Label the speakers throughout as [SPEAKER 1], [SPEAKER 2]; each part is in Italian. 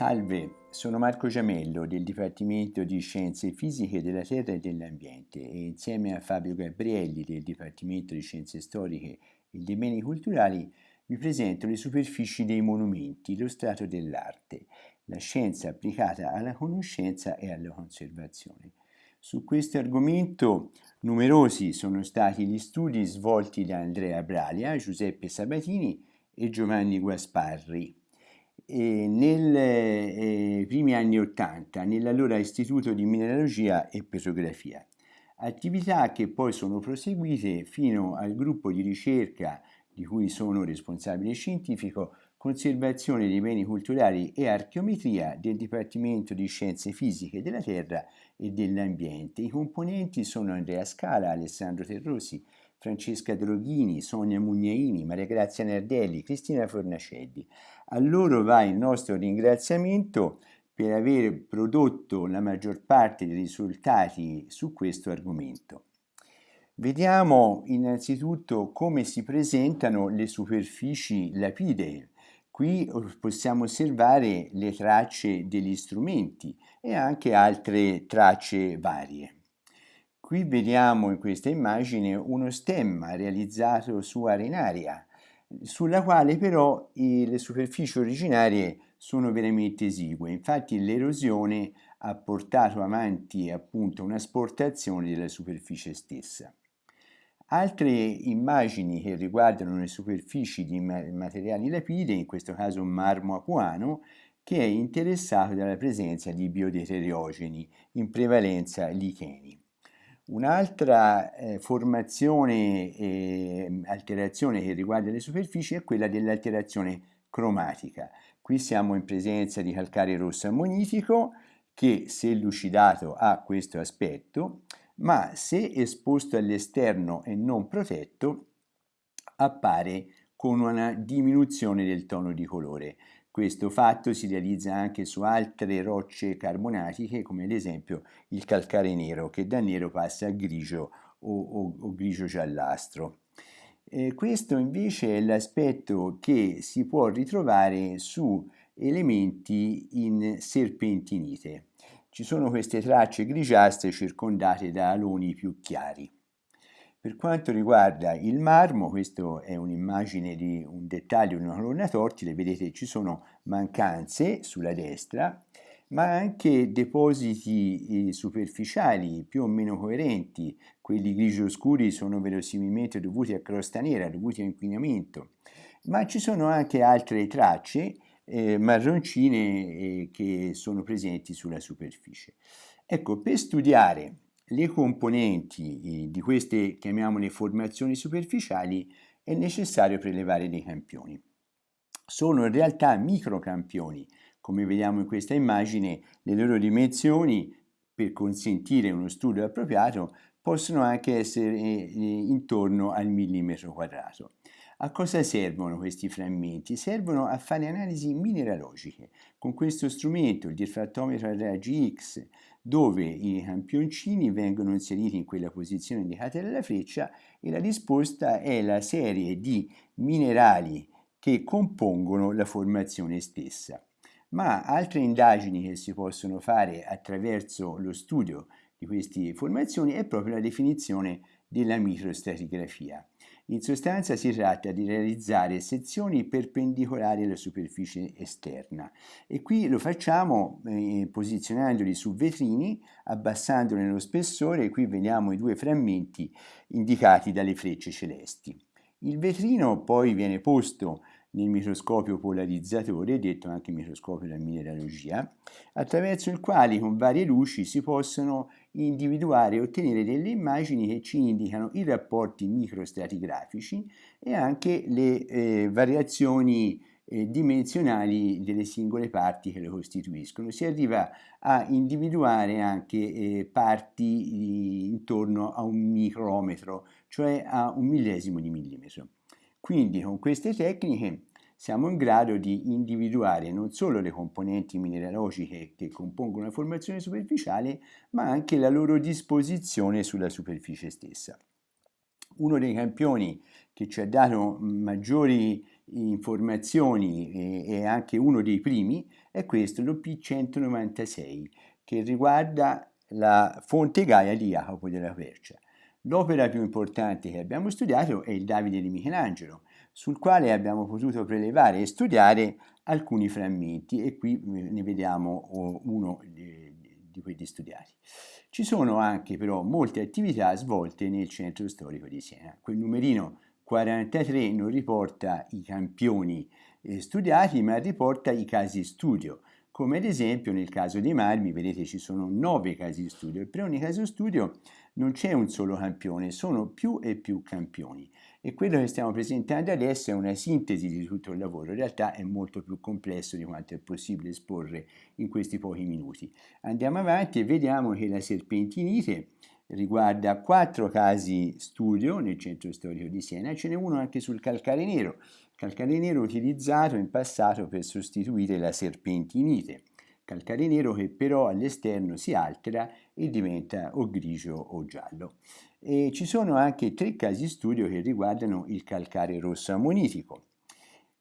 [SPEAKER 1] Salve, sono Marco Giamello del Dipartimento di Scienze Fisiche della Terra e dell'Ambiente e insieme a Fabio Gabrielli del Dipartimento di Scienze Storiche e dei Beni Culturali vi presento le superfici dei monumenti, lo strato dell'arte, la scienza applicata alla conoscenza e alla conservazione. Su questo argomento numerosi sono stati gli studi svolti da Andrea Bralia, Giuseppe Sabatini e Giovanni Guasparri nei eh, primi anni Ottanta nell'allora Istituto di Mineralogia e Petrografia. Attività che poi sono proseguite fino al gruppo di ricerca di cui sono responsabile scientifico, conservazione dei beni culturali e archeometria del Dipartimento di Scienze Fisiche della Terra e dell'Ambiente. I componenti sono Andrea Scala, Alessandro Terrosi, Francesca Droghini, Sonia Mugnaini, Maria Grazia Nardelli, Cristina Fornacelli. A loro va il nostro ringraziamento per aver prodotto la maggior parte dei risultati su questo argomento. Vediamo innanzitutto come si presentano le superfici lapidee. Qui possiamo osservare le tracce degli strumenti e anche altre tracce varie. Qui vediamo in questa immagine uno stemma realizzato su arenaria, sulla quale però le superfici originarie sono veramente esigue. Infatti l'erosione ha portato avanti appunto una sportazione della superficie stessa. Altre immagini che riguardano le superfici di materiali lapide, in questo caso marmo apuano, che è interessato dalla presenza di biodeteriogeni, in prevalenza licheni. Un'altra eh, formazione e alterazione che riguarda le superfici è quella dell'alterazione cromatica. Qui siamo in presenza di calcare rosso ammonitico che se lucidato ha questo aspetto, ma se esposto all'esterno e non protetto appare con una diminuzione del tono di colore. Questo fatto si realizza anche su altre rocce carbonatiche come ad esempio il calcare nero che da nero passa a grigio o, o, o grigio giallastro. Eh, questo invece è l'aspetto che si può ritrovare su elementi in serpentinite. Ci sono queste tracce grigiastre circondate da aloni più chiari. Per quanto riguarda il marmo, questa è un'immagine di un dettaglio di una colonna tortile, vedete ci sono mancanze sulla destra, ma anche depositi eh, superficiali più o meno coerenti, quelli grigio scuri sono verosimilmente dovuti a crosta nera, dovuti a inquinamento, ma ci sono anche altre tracce eh, marroncine eh, che sono presenti sulla superficie. Ecco, per studiare le componenti di queste, chiamiamole, formazioni superficiali è necessario prelevare dei campioni. Sono in realtà microcampioni, come vediamo in questa immagine, le loro dimensioni per consentire uno studio appropriato possono anche essere eh, intorno al millimetro quadrato. A cosa servono questi frammenti? Servono a fare analisi mineralogiche. Con questo strumento, il diffrattometro a raggi X, dove i campioncini vengono inseriti in quella posizione indicata dalla freccia e la risposta è la serie di minerali che compongono la formazione stessa. Ma altre indagini che si possono fare attraverso lo studio di queste formazioni è proprio la definizione della microstratigrafia. In sostanza si tratta di realizzare sezioni perpendicolari alla superficie esterna e qui lo facciamo eh, posizionandoli su vetrini, abbassandone lo spessore e qui vediamo i due frammenti indicati dalle frecce celesti. Il vetrino poi viene posto nel microscopio polarizzatore, detto anche microscopio della mineralogia, attraverso il quale con varie luci si possono individuare e ottenere delle immagini che ci indicano i rapporti microstratigrafici e anche le eh, variazioni eh, dimensionali delle singole parti che le costituiscono. Si arriva a individuare anche eh, parti intorno a un micrometro, cioè a un millesimo di millimetro. Quindi con queste tecniche siamo in grado di individuare non solo le componenti mineralogiche che compongono la formazione superficiale, ma anche la loro disposizione sulla superficie stessa. Uno dei campioni che ci ha dato maggiori informazioni e, anche uno dei primi è questo, l'OP196, che riguarda la fonte Gaia di Jacopo della Quercia. L'opera più importante che abbiamo studiato è il Davide di Michelangelo, sul quale abbiamo potuto prelevare e studiare alcuni frammenti e qui eh, ne vediamo uno di, di quelli studiati. Ci sono anche però molte attività svolte nel centro storico di Siena. Quel numerino 43 non riporta i campioni eh, studiati ma riporta i casi studio come ad esempio nel caso dei marmi, vedete ci sono nove casi studio e per ogni caso studio non c'è un solo campione, sono più e più campioni. E quello che stiamo presentando adesso è una sintesi di tutto il lavoro, in realtà è molto più complesso di quanto è possibile esporre in questi pochi minuti. Andiamo avanti e vediamo che la serpentinite riguarda quattro casi studio nel centro storico di Siena, ce n'è uno anche sul calcare nero, calcare nero utilizzato in passato per sostituire la serpentinite, calcare nero che però all'esterno si altera e diventa o grigio o giallo. E ci sono anche tre casi studio che riguardano il calcare rosso ammonitico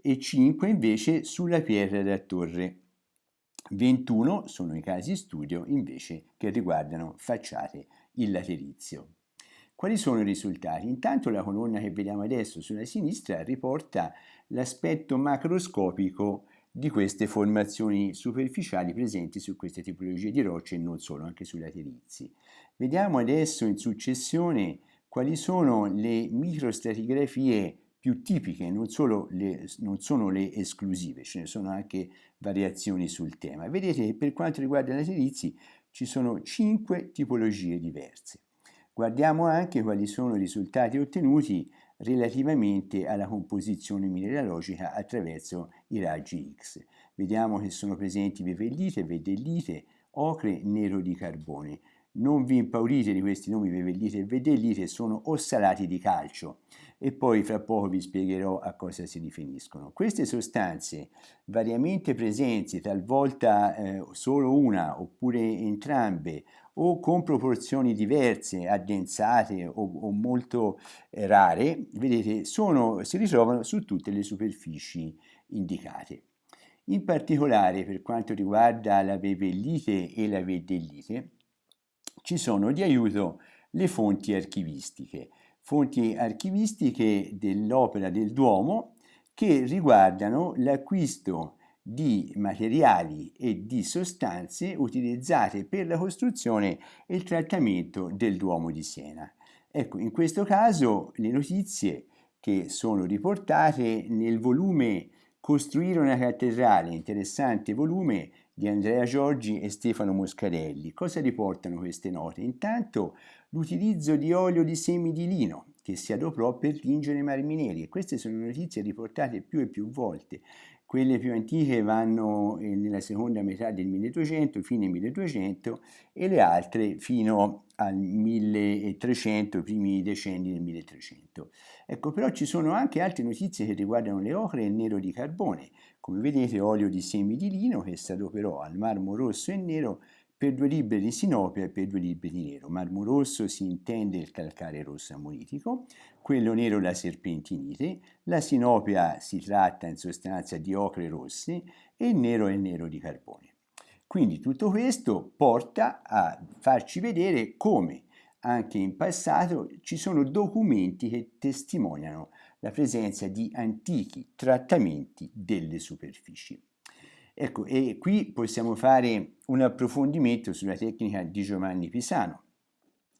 [SPEAKER 1] e 5 invece sulla pietra da torre. 21 sono i casi studio invece che riguardano facciate il laterizio. Quali sono i risultati? Intanto la colonna che vediamo adesso sulla sinistra riporta l'aspetto macroscopico di queste formazioni superficiali presenti su queste tipologie di rocce e non solo, anche sui laterizi. Vediamo adesso in successione quali sono le microstratigrafie più tipiche, non, le, non sono le esclusive, ce ne sono anche variazioni sul tema. Vedete che per quanto riguarda i laterizi ci sono cinque tipologie diverse. Guardiamo anche quali sono i risultati ottenuti relativamente alla composizione mineralogica attraverso i raggi X. Vediamo che sono presenti vevellite, vedellite, ocre, nero di carbone. Non vi impaurite di questi nomi vevellite e vedellite, sono ossalati di calcio e poi fra poco vi spiegherò a cosa si riferiscono. Queste sostanze variamente presenti, talvolta eh, solo una oppure entrambe, o con proporzioni diverse, addensate o, o molto eh, rare, vedete, sono, si ritrovano su tutte le superfici indicate. In particolare per quanto riguarda la vevellite e la vedellite, ci sono di aiuto le fonti archivistiche, fonti archivistiche dell'opera del Duomo che riguardano l'acquisto di materiali e di sostanze utilizzate per la costruzione e il trattamento del Duomo di Siena. Ecco, in questo caso le notizie che sono riportate nel volume Costruire una cattedrale, interessante volume di Andrea Giorgi e Stefano Moscarelli. Cosa riportano queste note? Intanto l'utilizzo di olio di semi di lino che si adoprò per tingere i marmi neri e queste sono notizie riportate più e più volte quelle più antiche vanno eh, nella seconda metà del 1200, fine 1200, e le altre fino al 1300, primi decenni del 1300. Ecco, però ci sono anche altre notizie che riguardano le ocre e il nero di carbone. Come vedete, olio di semi di lino che si adoperò al marmo rosso e nero per due libbre di sinopia e per due libbre di nero. Marmo rosso si intende il calcare rosso ammonitico, quello nero la serpentinite, la sinopia si tratta in sostanza di ocre rosse e il nero è il nero di carbone. Quindi tutto questo porta a farci vedere come anche in passato ci sono documenti che testimoniano la presenza di antichi trattamenti delle superfici. Ecco, e qui possiamo fare un approfondimento sulla tecnica di Giovanni Pisano.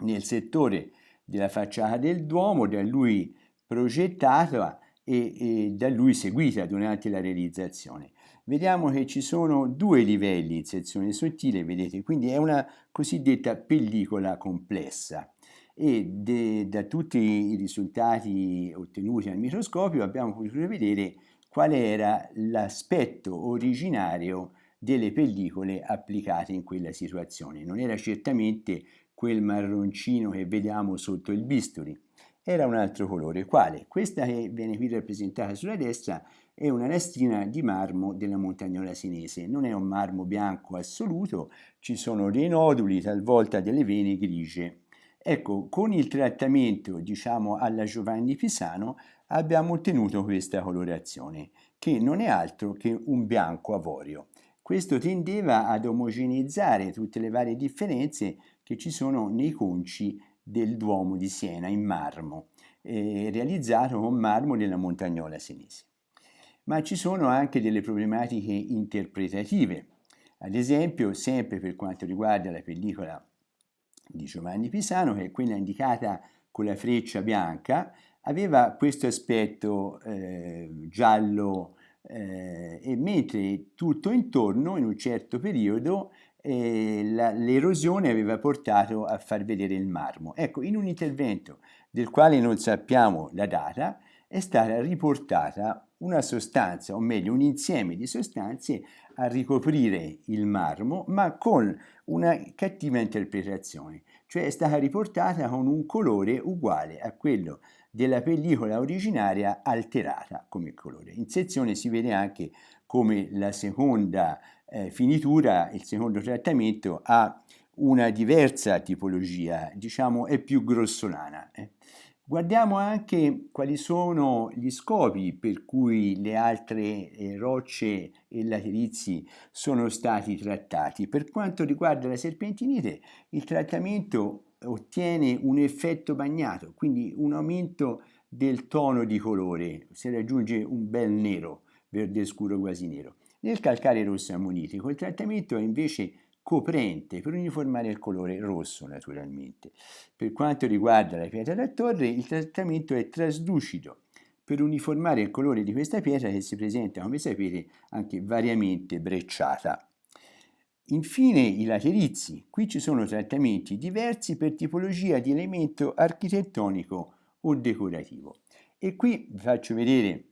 [SPEAKER 1] Nel settore della facciata del Duomo, da lui progettata e, e da lui seguita durante la realizzazione. Vediamo che ci sono due livelli in sezione sottile, vedete, quindi è una cosiddetta pellicola complessa e de, da tutti i risultati ottenuti al microscopio abbiamo potuto vedere qual era l'aspetto originario delle pellicole applicate in quella situazione. Non era certamente quel marroncino che vediamo sotto il bisturi, era un altro colore. Quale? Questa che viene qui rappresentata sulla destra è una lastrina di marmo della montagnola senese. Non è un marmo bianco assoluto, ci sono dei noduli, talvolta delle vene grigie. Ecco, con il trattamento, diciamo, alla Giovanni Pisano abbiamo ottenuto questa colorazione, che non è altro che un bianco avorio. Questo tendeva ad omogeneizzare tutte le varie differenze che ci sono nei conci del Duomo di Siena in marmo, eh, realizzato con marmo della Montagnola senese. Ma ci sono anche delle problematiche interpretative. Ad esempio, sempre per quanto riguarda la pellicola di Giovanni Pisano, che è quella indicata con la freccia bianca, aveva questo aspetto eh, giallo eh, e mentre tutto intorno in un certo periodo eh, l'erosione aveva portato a far vedere il marmo. Ecco, in un intervento del quale non sappiamo la data, è stata riportata una sostanza, o meglio un insieme di sostanze a ricoprire il marmo, ma con una cattiva interpretazione, cioè è stata riportata con un colore uguale a quello della pellicola originaria alterata come colore. In sezione si vede anche come la seconda eh, finitura, il secondo trattamento ha una diversa tipologia, diciamo è più grossolana. Eh. Guardiamo anche quali sono gli scopi per cui le altre eh, rocce e laterizi sono stati trattati. Per quanto riguarda la serpentinite, il trattamento ottiene un effetto bagnato, quindi un aumento del tono di colore, si raggiunge un bel nero, verde scuro quasi nero. Nel calcare rosso ammonitico il trattamento è invece coprente per uniformare il colore rosso naturalmente. Per quanto riguarda la pietra da torre il trattamento è traslucido per uniformare il colore di questa pietra che si presenta come sapete anche variamente brecciata. Infine i laterizi, qui ci sono trattamenti diversi per tipologia di elemento architettonico o decorativo. E qui vi faccio vedere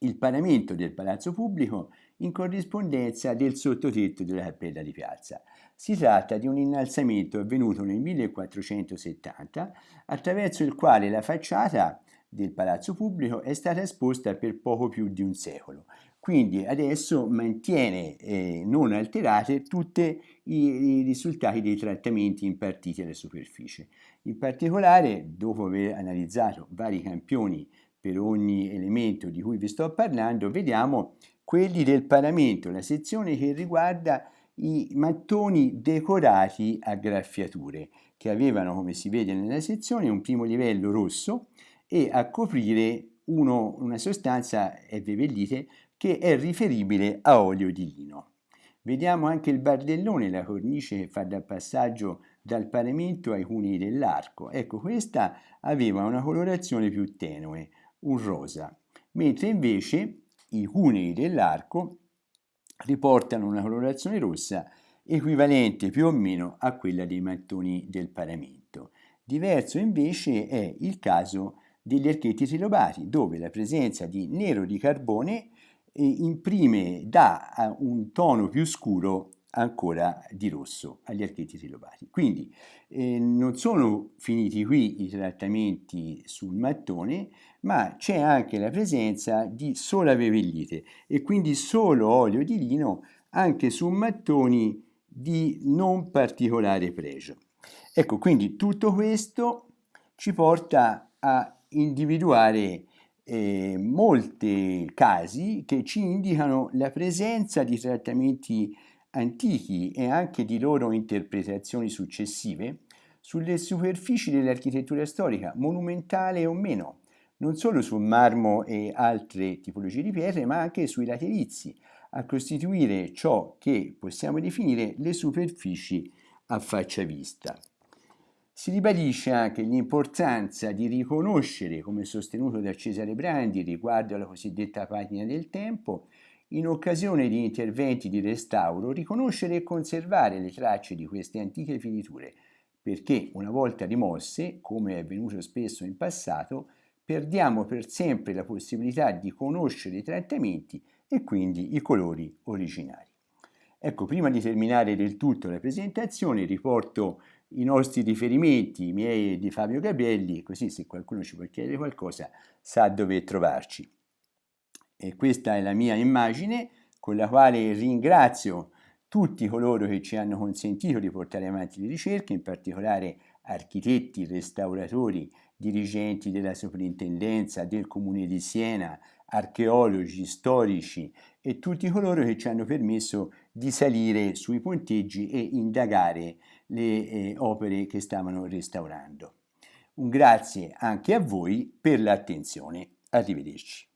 [SPEAKER 1] il paramento del palazzo pubblico in corrispondenza del sottotetto della cappella di piazza. Si tratta di un innalzamento avvenuto nel 1470 attraverso il quale la facciata del palazzo pubblico è stata esposta per poco più di un secolo. Quindi adesso mantiene eh, non alterate tutti i, i, risultati dei trattamenti impartiti alla superficie. In particolare, dopo aver analizzato vari campioni per ogni elemento di cui vi sto parlando, vediamo quelli del paramento, la sezione che riguarda i mattoni decorati a graffiature, che avevano, come si vede nella sezione, un primo livello rosso e a coprire uno, una sostanza, vevellite, che è riferibile a olio di lino. Vediamo anche il bardellone, la cornice che fa da passaggio dal paramento ai cunei dell'arco. Ecco, questa aveva una colorazione più tenue, un rosa, mentre invece i cunei dell'arco riportano una colorazione rossa equivalente più o meno a quella dei mattoni del paramento. Diverso invece è il caso degli archetti trilobati, dove la presenza di nero di carbone imprime, dà un tono più scuro ancora di rosso agli archetti trilobati. Quindi eh, non sono finiti qui i trattamenti sul mattone, ma c'è anche la presenza di sola vevellite e quindi solo olio di lino anche su mattoni di non particolare pregio. Ecco, quindi tutto questo ci porta a individuare eh, molti casi che ci indicano la presenza di trattamenti antichi e anche di loro interpretazioni successive sulle superfici dell'architettura storica, monumentale o meno, non solo sul marmo e altre tipologie di pietre, ma anche sui laterizi, a costituire ciò che possiamo definire le superfici a faccia vista. Si ribadisce anche l'importanza di riconoscere, come sostenuto da Cesare Brandi riguardo alla cosiddetta patina del tempo, in occasione di interventi di restauro, riconoscere e conservare le tracce di queste antiche finiture, perché una volta rimosse, come è avvenuto spesso in passato, perdiamo per sempre la possibilità di conoscere i trattamenti e quindi i colori originari. Ecco, prima di terminare del tutto la presentazione riporto i nostri riferimenti, i miei e di Fabio Gabrielli, così se qualcuno ci vuole chiedere qualcosa sa dove trovarci. E questa è la mia immagine con la quale ringrazio tutti coloro che ci hanno consentito di portare avanti le ricerche, in particolare architetti, restauratori, dirigenti della soprintendenza, del comune di Siena, archeologi, storici e tutti coloro che ci hanno permesso di salire sui ponteggi e indagare le eh, opere che stavano restaurando. Un grazie anche a voi per l'attenzione. Arrivederci.